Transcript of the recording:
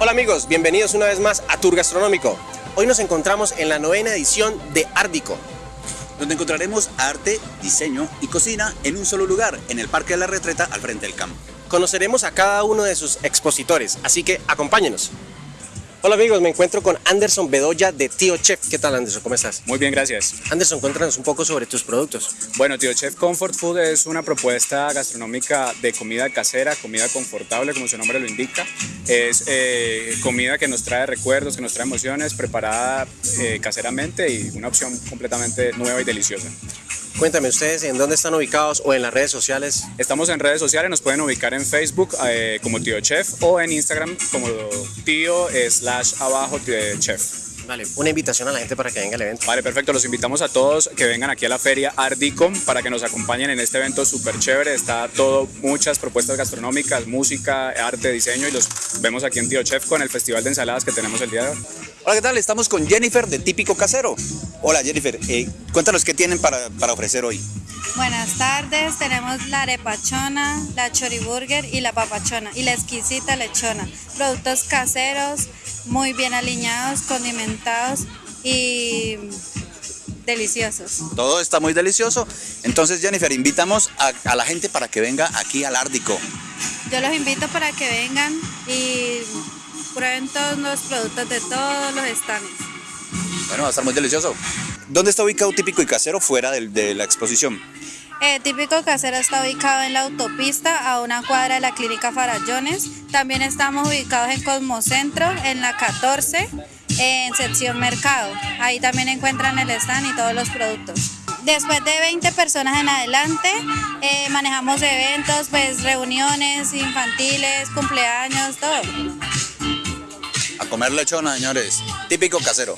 Hola amigos, bienvenidos una vez más a Tour Gastronómico. Hoy nos encontramos en la novena edición de Árdico. donde encontraremos arte, diseño y cocina en un solo lugar, en el Parque de la Retreta al frente del campo. Conoceremos a cada uno de sus expositores, así que acompáñenos. Hola amigos, me encuentro con Anderson Bedoya de Tío Chef. ¿Qué tal Anderson? ¿Cómo estás? Muy bien, gracias. Anderson, cuéntanos un poco sobre tus productos. Bueno, Tío Chef Comfort Food es una propuesta gastronómica de comida casera, comida confortable, como su nombre lo indica. Es eh, comida que nos trae recuerdos, que nos trae emociones, preparada eh, caseramente y una opción completamente nueva y deliciosa. Cuéntame ustedes en dónde están ubicados o en las redes sociales. Estamos en redes sociales, nos pueden ubicar en Facebook eh, como Tío Chef o en Instagram como Tío slash abajo Tío Chef. Vale, una invitación a la gente para que venga al evento. Vale, perfecto. Los invitamos a todos que vengan aquí a la feria Ardicom para que nos acompañen en este evento súper chévere. Está todo, muchas propuestas gastronómicas, música, arte, diseño y los vemos aquí en Tío Chef con el festival de ensaladas que tenemos el día de hoy. Hola, ¿qué tal? Estamos con Jennifer de Típico Casero. Hola Jennifer, eh, cuéntanos qué tienen para, para ofrecer hoy. Buenas tardes, tenemos la arepachona, la choriburger y la papachona y la exquisita lechona. Productos caseros, muy bien alineados, condimentados y deliciosos. Todo está muy delicioso. Entonces Jennifer, invitamos a, a la gente para que venga aquí al Árdico. Yo los invito para que vengan y prueben todos los productos de todos los stands. Bueno, va a estar muy delicioso. ¿Dónde está ubicado Típico y Casero fuera de, la exposición? Eh, típico casero está ubicado en la autopista a una cuadra de la clínica Farallones. También estamos ubicados en Cosmocentro, en la 14, en sección mercado. Ahí también encuentran el stand y todos los productos. Después de 20 personas en adelante, eh, manejamos eventos, pues reuniones infantiles, cumpleaños, todo. A comer lechona, señores. Típico Casero.